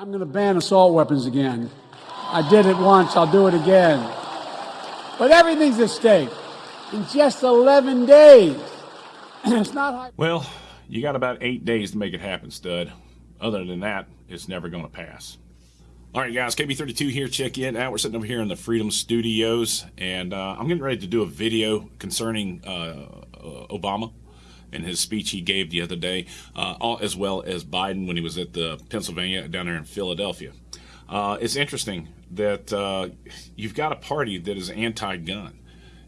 I'm going to ban assault weapons again. I did it once, I'll do it again. But everything's at stake in just 11 days. it's not. Well, you got about eight days to make it happen, stud. Other than that, it's never going to pass. All right, guys, KB32 here. Check in out. We're sitting over here in the Freedom Studios, and uh, I'm getting ready to do a video concerning uh, uh, Obama and his speech he gave the other day, uh, all, as well as Biden when he was at the Pennsylvania down there in Philadelphia. Uh, it's interesting that uh, you've got a party that is anti-gun.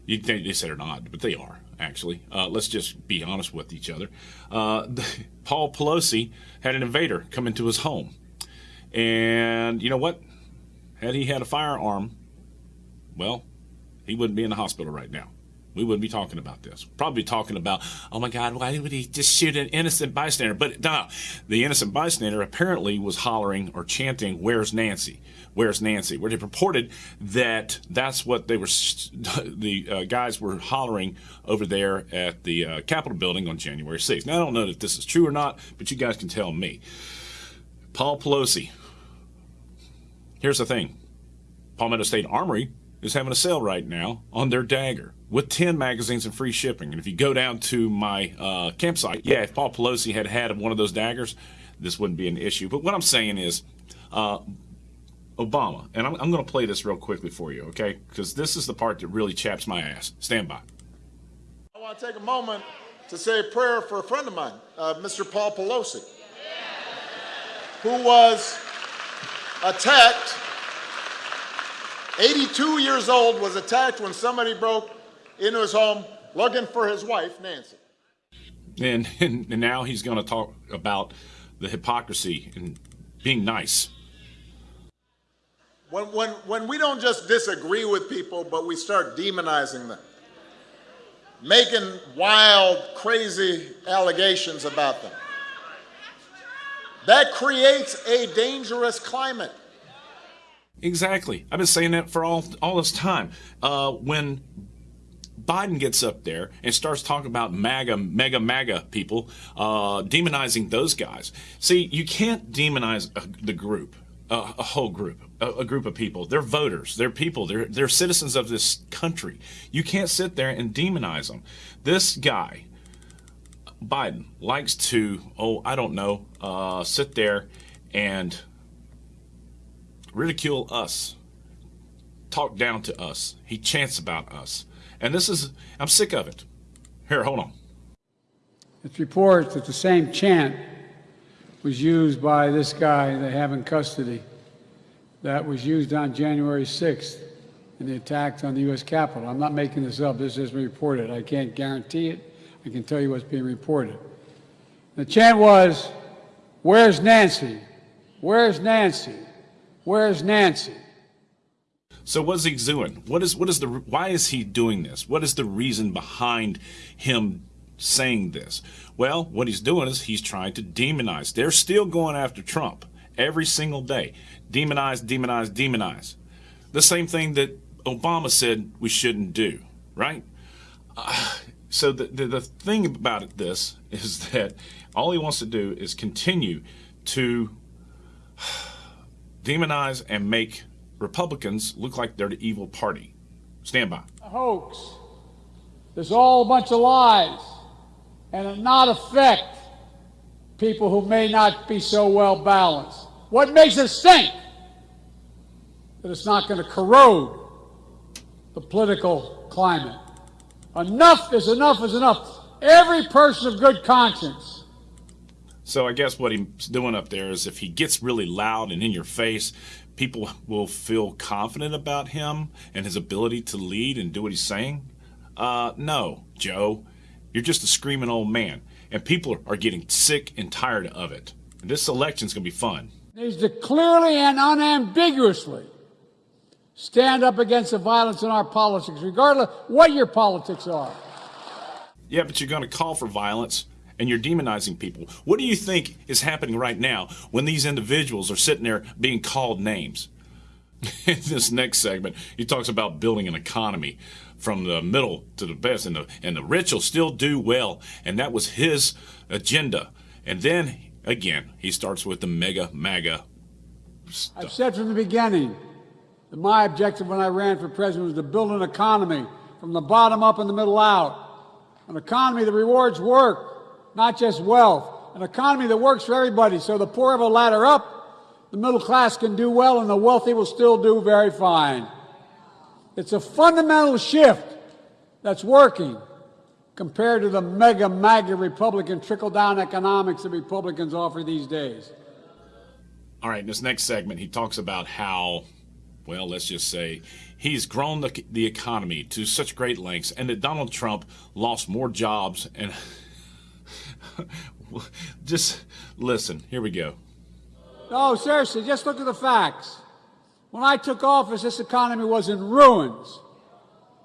You think they said or not, but they are actually. Uh, let's just be honest with each other. Uh, Paul Pelosi had an invader come into his home. And you know what? Had he had a firearm, well, he wouldn't be in the hospital right now. We wouldn't be talking about this. Probably talking about, oh my God, why would he just shoot an innocent bystander? But no, the innocent bystander apparently was hollering or chanting, "Where's Nancy? Where's Nancy?" Where they purported that that's what they were, the uh, guys were hollering over there at the uh, Capitol building on January 6th. Now I don't know if this is true or not, but you guys can tell me. Paul Pelosi. Here's the thing. Palmetto State Armory is having a sale right now on their dagger with 10 magazines and free shipping. And if you go down to my uh, campsite, yeah, if Paul Pelosi had had one of those daggers, this wouldn't be an issue. But what I'm saying is, uh, Obama, and I'm, I'm going to play this real quickly for you, okay? Because this is the part that really chaps my ass. Stand by. I want to take a moment to say a prayer for a friend of mine, uh, Mr. Paul Pelosi, who was attacked 82 years old, was attacked when somebody broke into his home looking for his wife, Nancy. And, and, and now he's going to talk about the hypocrisy and being nice. When, when, when we don't just disagree with people, but we start demonizing them, making wild, crazy allegations about them, that creates a dangerous climate. Exactly. I've been saying that for all all this time. Uh, when Biden gets up there and starts talking about MAGA, mega, MAGA people, uh, demonizing those guys. See, you can't demonize the group, a, a whole group, a, a, group of people. They're voters, they're people, they're, they're citizens of this country. You can't sit there and demonize them. This guy, Biden, likes to, oh, I don't know, uh, sit there and ridicule us, talk down to us. He chants about us. And this is, I'm sick of it. Here, hold on. It's reported that the same chant was used by this guy they have in custody that was used on January 6th in the attack on the U.S. Capitol. I'm not making this up. This is reported. I can't guarantee it. I can tell you what's being reported. The chant was, Where's Nancy? Where's Nancy? Where's Nancy? So what's he doing? What is what is the why is he doing this? What is the reason behind him saying this? Well, what he's doing is he's trying to demonize. They're still going after Trump every single day. Demonize, demonize, demonize. The same thing that Obama said we shouldn't do, right? Uh, so the, the, the thing about this is that all he wants to do is continue to demonize and make Republicans look like they're the evil party. Stand by. A hoax. There's all a bunch of lies and it not affect people who may not be so well balanced. What makes us think that it's not going to corrode the political climate? Enough is enough is enough. Every person of good conscience so I guess what he's doing up there is if he gets really loud and in your face, people will feel confident about him and his ability to lead and do what he's saying. Uh, no, Joe, you're just a screaming old man, and people are getting sick and tired of it. And this election's gonna be fun. Needs to clearly and unambiguously stand up against the violence in our politics, regardless what your politics are. Yeah, but you're gonna call for violence and you're demonizing people. What do you think is happening right now when these individuals are sitting there being called names? In this next segment, he talks about building an economy from the middle to the best, and the, and the rich will still do well. And that was his agenda. And then, again, he starts with the mega, MAGA I've said from the beginning that my objective when I ran for president was to build an economy from the bottom up and the middle out. An economy that rewards work, not just wealth. An economy that works for everybody so the poor have a ladder up, the middle class can do well, and the wealthy will still do very fine. It's a fundamental shift that's working compared to the mega MAGA Republican trickle down economics that Republicans offer these days. All right, in this next segment, he talks about how, well, let's just say, he's grown the, the economy to such great lengths, and that Donald Trump lost more jobs. And just listen, here we go. No, seriously, just look at the facts. When I took office, this economy was in ruins.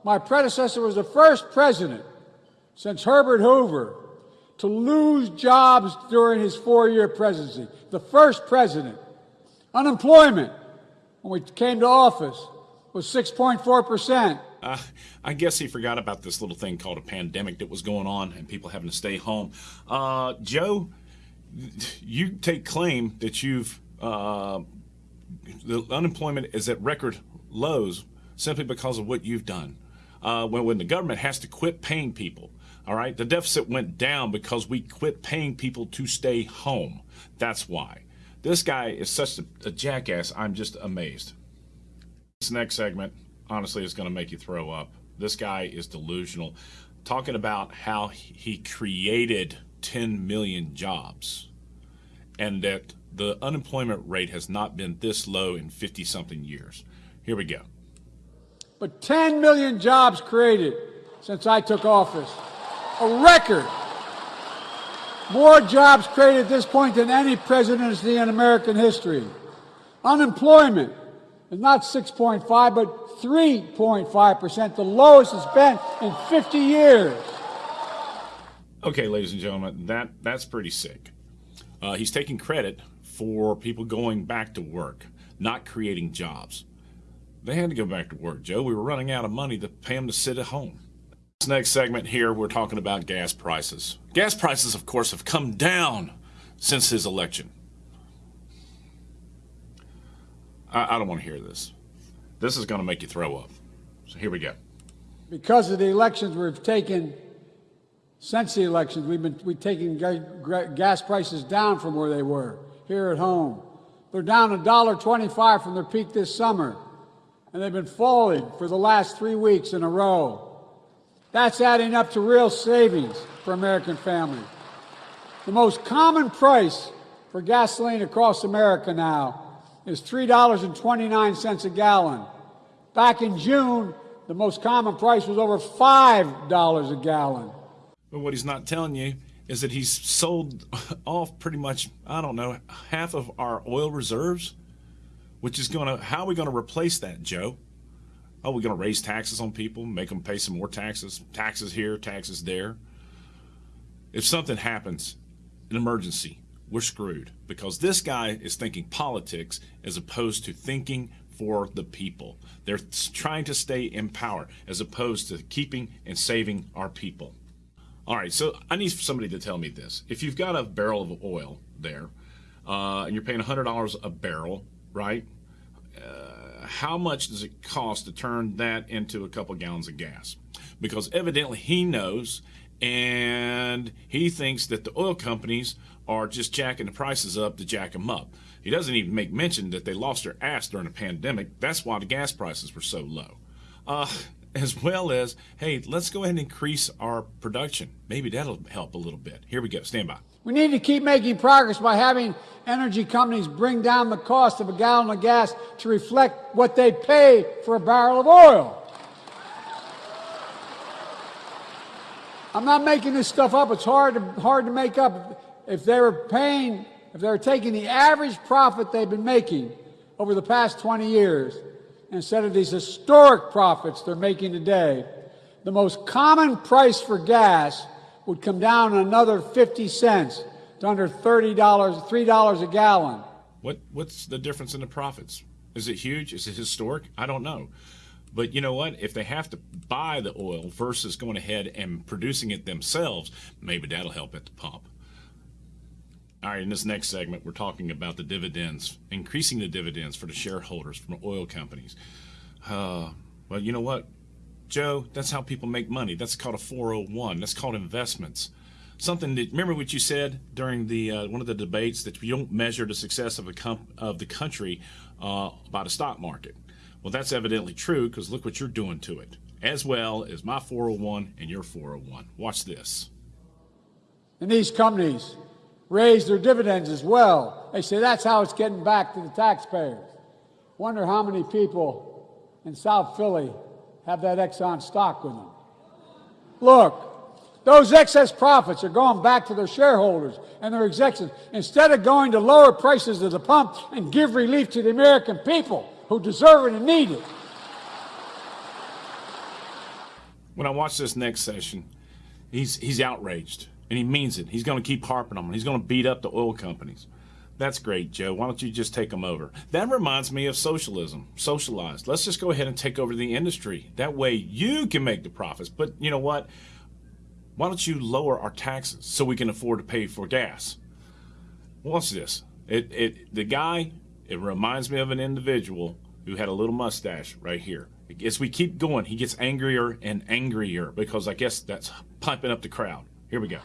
My predecessor was the first president since Herbert Hoover to lose jobs during his four year presidency. The first president. Unemployment, when we came to office, was 6.4%. Uh, I guess he forgot about this little thing called a pandemic that was going on and people having to stay home. Uh, Joe, you take claim that you've uh, the unemployment is at record lows simply because of what you've done. Uh, when, when the government has to quit paying people, all right, the deficit went down because we quit paying people to stay home. That's why. This guy is such a, a jackass. I'm just amazed. This next segment, honestly, is going to make you throw up. This guy is delusional, talking about how he created 10 million jobs and that the unemployment rate has not been this low in 50 something years. Here we go. But 10 million jobs created since I took office. A record. More jobs created at this point than any presidency in American history. Unemployment not 6.5, but 3.5%, the lowest it's been in 50 years. Okay, ladies and gentlemen, that, that's pretty sick. Uh, he's taking credit for people going back to work, not creating jobs. They had to go back to work, Joe. We were running out of money to pay them to sit at home. This next segment here, we're talking about gas prices. Gas prices, of course, have come down since his election. I, I don't want to hear this. This is going to make you throw up. So here we go. Because of the elections we've taken, since the elections, we've been we've taken gas prices down from where they were here at home. They're down a dollar twenty-five from their peak this summer, and they've been falling for the last three weeks in a row. That's adding up to real savings for American families. The most common price for gasoline across America now is $3.29 a gallon. Back in June, the most common price was over $5 a gallon. But what he's not telling you is that he's sold off pretty much, I don't know, half of our oil reserves, which is going to, how are we going to replace that, Joe? Oh, are we going to raise taxes on people, make them pay some more taxes, taxes here, taxes there? If something happens, an emergency, we're screwed because this guy is thinking politics as opposed to thinking for the people. They're trying to stay in power as opposed to keeping and saving our people. All right, so I need somebody to tell me this. If you've got a barrel of oil there uh, and you're paying $100 a barrel, right? Uh, how much does it cost to turn that into a couple gallons of gas? Because evidently he knows and he thinks that the oil companies are just jacking the prices up to jack them up. He doesn't even make mention that they lost their ass during the pandemic. That's why the gas prices were so low. Uh, as well as, hey, let's go ahead and increase our production. Maybe that'll help a little bit. Here we go. Stand by. We need to keep making progress by having energy companies bring down the cost of a gallon of gas to reflect what they pay for a barrel of oil. I'm not making this stuff up. It's hard to, hard to make up. If they were paying, if they were taking the average profit they've been making over the past 20 years, instead of these historic profits they're making today, the most common price for gas would come down another 50 cents to under $30, $3 a gallon. What what's the difference in the profits? Is it huge? Is it historic? I don't know. But you know what? If they have to buy the oil versus going ahead and producing it themselves, maybe that'll help at the pump. All right, in this next segment, we're talking about the dividends, increasing the dividends for the shareholders from oil companies. Uh, well, you know what, Joe? That's how people make money. That's called a 401. That's called investments. Something that remember what you said during the uh, one of the debates that you don't measure the success of a comp- of the country uh, by the stock market. Well, that's evidently true because look what you're doing to it, as well as my 401 and your 401. Watch this. And these companies raise their dividends as well. They say that's how it's getting back to the taxpayers. Wonder how many people in South Philly have that Exxon stock with them. Look, those excess profits are going back to their shareholders and their executives instead of going to lower prices at the pump and give relief to the American people who deserve it and need it. When I watch this next session, he's he's outraged and he means it. He's going to keep harping on them. He's going to beat up the oil companies. That's great, Joe. Why don't you just take them over? That reminds me of socialism. Socialized. Let's just go ahead and take over the industry. That way you can make the profits. But you know what? Why don't you lower our taxes so we can afford to pay for gas? What's this? It it the guy. It reminds me of an individual who had a little mustache right here. As we keep going, he gets angrier and angrier because I guess that's pumping up the crowd. Here we go.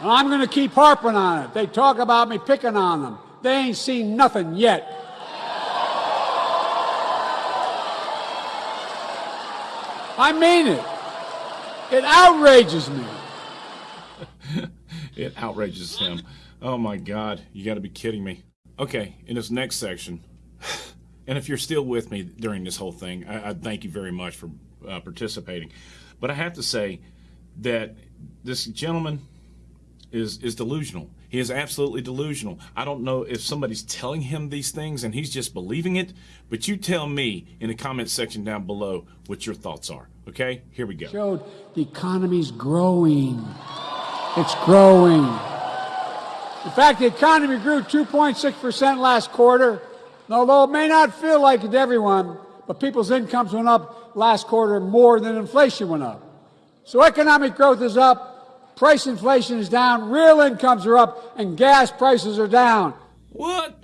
And I'm going to keep harping on it. They talk about me picking on them. They ain't seen nothing yet. I mean it. It outrages me. It outrages him. Oh my God, you got to be kidding me. Okay, in this next section, and if you're still with me during this whole thing, I, I thank you very much for uh, participating. But I have to say that this gentleman is is delusional. He is absolutely delusional. I don't know if somebody's telling him these things and he's just believing it, but you tell me in the comment section down below what your thoughts are. Okay? Here we go. Showed the economy's growing. It's growing. In fact, the economy grew 2.6% last quarter. And although it may not feel like it to everyone, but people's incomes went up last quarter more than inflation went up. So economic growth is up, price inflation is down, real incomes are up, and gas prices are down. What?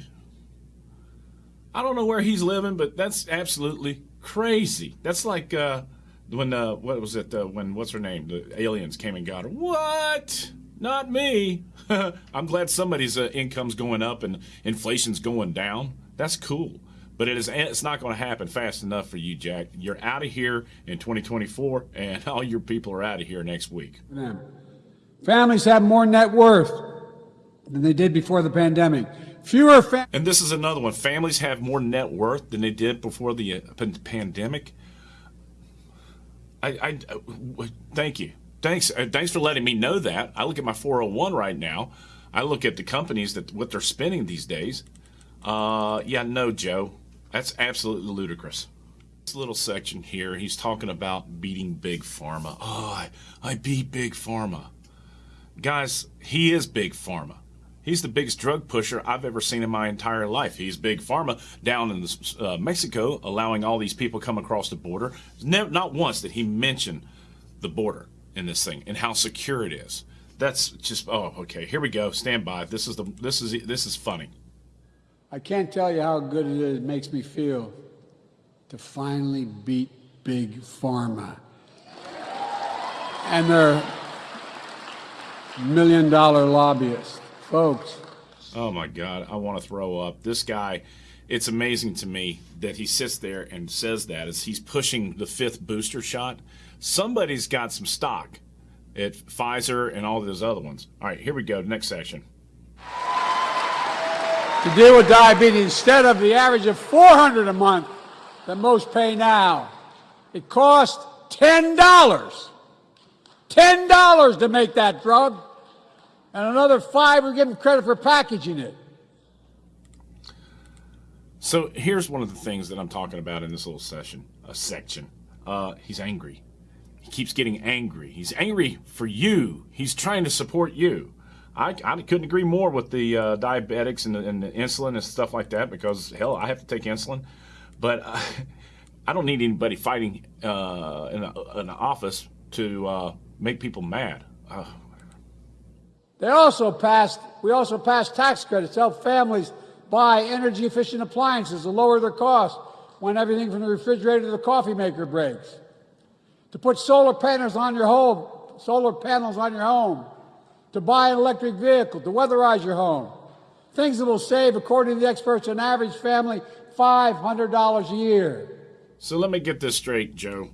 I don't know where he's living, but that's absolutely crazy. That's like uh, when uh, what was it? Uh, when what's her name? The aliens came and got her. What? Not me. I'm glad somebody's uh, income's going up and inflation's going down. That's cool. But it is it's not going to happen fast enough for you, Jack. You're out of here in 2024, and all your people are out of here next week. Families have more net worth than they did before the pandemic. Fewer. And this is another one. Families have more net worth than they did before the uh, pandemic. I, I uh, thank you. Thanks. Uh, thanks for letting me know that. I look at my 401 right now. I look at the companies that what they're spending these days. Uh, yeah, no, Joe, that's absolutely ludicrous. This little section here, he's talking about beating big pharma. Oh, I, I beat big pharma. Guys, he is big pharma. He's the biggest drug pusher I've ever seen in my entire life. He's big pharma down in uh, Mexico, allowing all these people come across the border. Not once did he mention the border in this thing and how secure it is. That's just oh okay. Here we go. Stand by. This is the this is this is funny. I can't tell you how good it is, it makes me feel to finally beat Big Pharma. And their million dollar lobbyists. Folks, Oh my God, I want to throw up. This guy, it's amazing to me that he sits there and says that as he's pushing the fifth booster shot. Somebody's got some stock at Pfizer and all those other ones. All right, here we go. Next section. To deal with diabetes instead of the average of 400 a month that most pay now. It cost $10. $10 to make that drug. And another five we give them credit for packaging it. So here's one of the things that I'm talking about in this little session, a section. Uh, he's angry. He keeps getting angry. He's angry for you. He's trying to support you. I, I couldn't agree more with the uh, diabetics and the, and the insulin and stuff like that because hell, I have to take insulin, but uh, I don't need anybody fighting uh, in, an office to uh, make people mad. They also passed, we also passed tax credits to help families buy energy efficient appliances to lower their costs when everything from the refrigerator to the coffee maker breaks. To put solar panels on your home, solar panels on your home. To buy an electric vehicle, to weatherize your home. Things that will save, according to the experts, an average family $500 a year. So let me get this straight, Joe.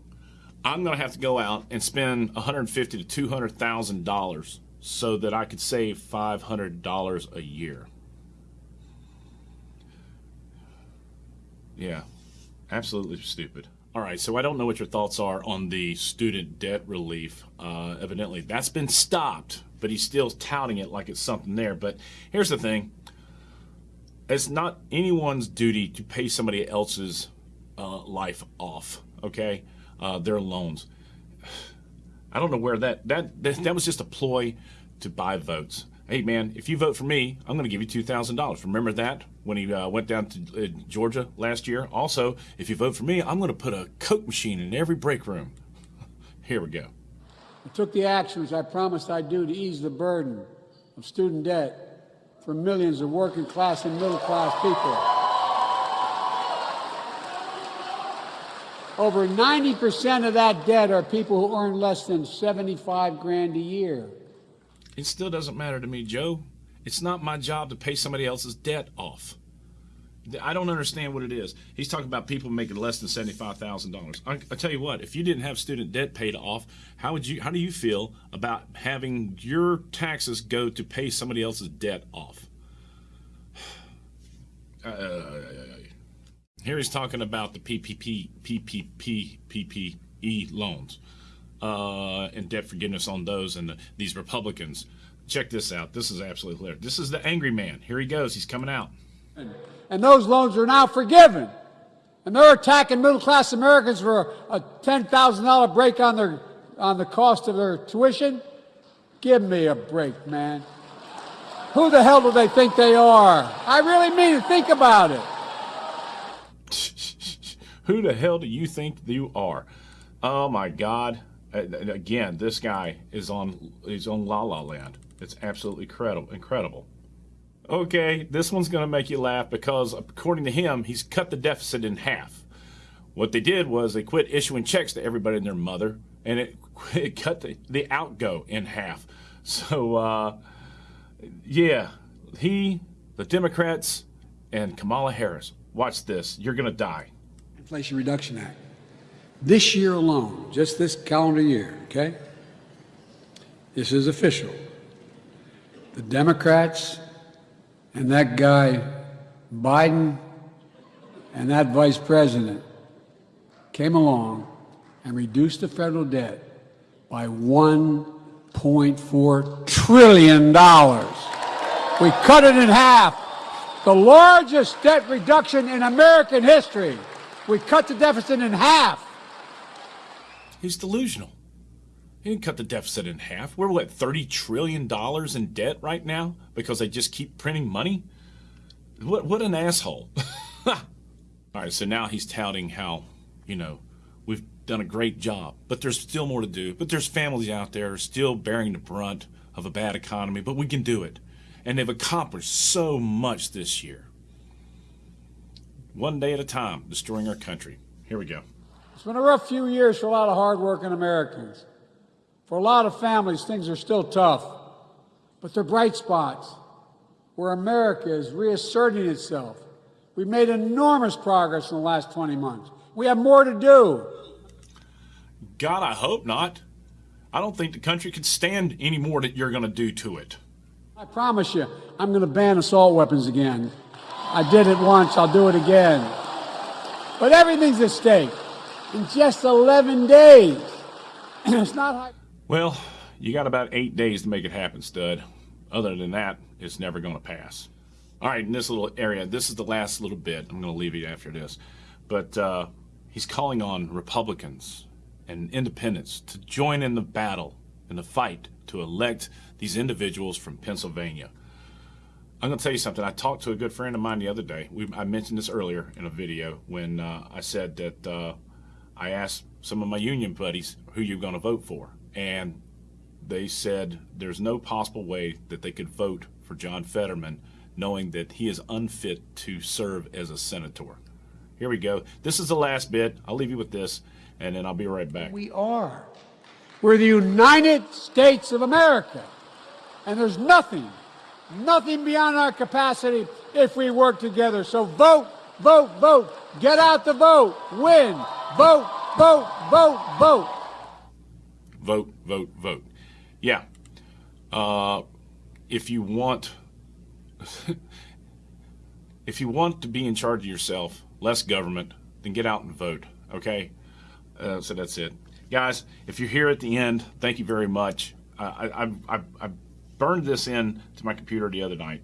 I'm going to have to go out and spend 150 to 200 thousand dollars so that I could save 500 dollars a year. Yeah, absolutely stupid. All right, so I don't know what your thoughts are on the student debt relief. Uh, evidently, that's been stopped, but he's still touting it like it's something there. But here's the thing it's not anyone's duty to pay somebody else's uh, life off, okay? Uh, their loans. I don't know where that, that, that, that was just a ploy to buy votes. Hey, man, if you vote for me, I'm going to give you $2,000. Remember that when he uh, went down to uh, Georgia last year? Also, if you vote for me, I'm going to put a Coke machine in every break room. Here we go. I took the actions I promised I'd do to ease the burden of student debt for millions of working class and middle class people. Over 90% of that debt are people who earn less than 75 grand a year. It still doesn't matter to me, Joe. It's not my job to pay somebody else's debt off. I don't understand what it is. He's talking about people making less than seventy-five thousand dollars. I, tell you what, if you didn't have student debt paid off, how would you? How do you feel about having your taxes go to pay somebody else's debt off? Uh, here he's talking about the PPP, PPP, PPE loans uh, and debt forgiveness on those and the, these Republicans. Check this out. This is absolutely hilarious. This is the angry man. Here he goes. He's coming out. And those loans are now forgiven. And they're attacking middle class Americans for a $10,000 break on their on the cost of their tuition. Give me a break, man. Who the hell do they think they are? I really mean it. Think about it. Who the hell do you think you are? Oh my God! Uh, again, this guy is on is on La La Land. It's absolutely incredible. Incredible. Okay, this one's going to make you laugh because according to him, he's cut the deficit in half. What they did was they quit issuing checks to everybody and their mother, and it, it cut the, the outgo in half. So, uh, yeah, he, the Democrats, and Kamala Harris. Watch this. You're going to die. Inflation Reduction Act. This year alone, just this calendar year, okay? This is official. The Democrats and that guy Biden and that vice president came along and reduced the federal debt by $1.4 trillion. We cut it in half. The largest debt reduction in American history. We cut the deficit in half. He's delusional. He didn't cut the deficit in half. We're what, $30 trillion in debt right now because they just keep printing money? What, what an asshole. All right, so now he's touting how, you know, we've done a great job, but there's still more to do. But there's families out there still bearing the brunt of a bad economy, but we can do it. And they've accomplished so much this year. One day at a time, destroying our country. Here we go. It's been a rough few years for a lot of hardworking Americans. For a lot of families, things are still tough, but they're bright spots where America is reasserting itself. We've made enormous progress in the last 20 months. We have more to do. God, I hope not. I don't think the country could stand any more that you're going to do to it. I promise you, I'm going to ban assault weapons again. I did it once, I'll do it again. But everything's at stake in just 11 days. it's not. Well, you got about eight days to make it happen, stud. Other than that, it's never going to pass. All right, in this little area, this is the last little bit. I'm going to leave you after this. But uh, he's calling on Republicans and independents to join in the battle, in the fight to elect these individuals from Pennsylvania. I'm going to tell you something. I talked to a good friend of mine the other day. We, I mentioned this earlier in a video when uh, I said that uh, I asked some of my union buddies who you're going to vote for. And they said there's no possible way that they could vote for John Fetterman knowing that he is unfit to serve as a senator. Here we go. This is the last bit. I'll leave you with this, and then I'll be right back. We are. We're the United States of America. And there's nothing, nothing beyond our capacity if we work together. So vote, vote, vote. Get out the vote. Win. Vote, vote, vote, vote. vote, vote, vote. Yeah. Uh, if you want, if you want to be in charge of yourself, less government, then get out and vote. Okay. Uh, so that's it, guys. If you're here at the end, thank you very much. I, I, I, I burned this in to my computer the other night,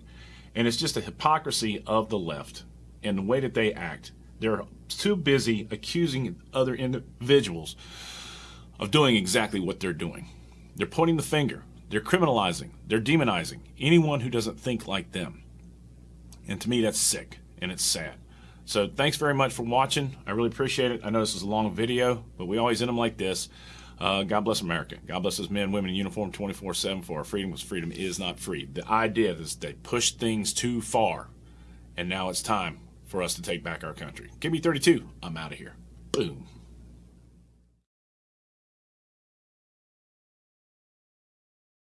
and it's just the hypocrisy of the left and the way that they act. They're too busy accusing other individuals of doing exactly what they're doing. They're pointing the finger, they're criminalizing, they're demonizing anyone who doesn't think like them. And to me, that's sick and it's sad. So thanks very much for watching. I really appreciate it. I know this is a long video, but we always end them like this. Uh, God bless America. God bless those men, women in uniform 24 7 for our freedom because freedom is not free. The idea is they push things too far, and now it's time for us to take back our country. Give me 32. I'm out of here. Boom.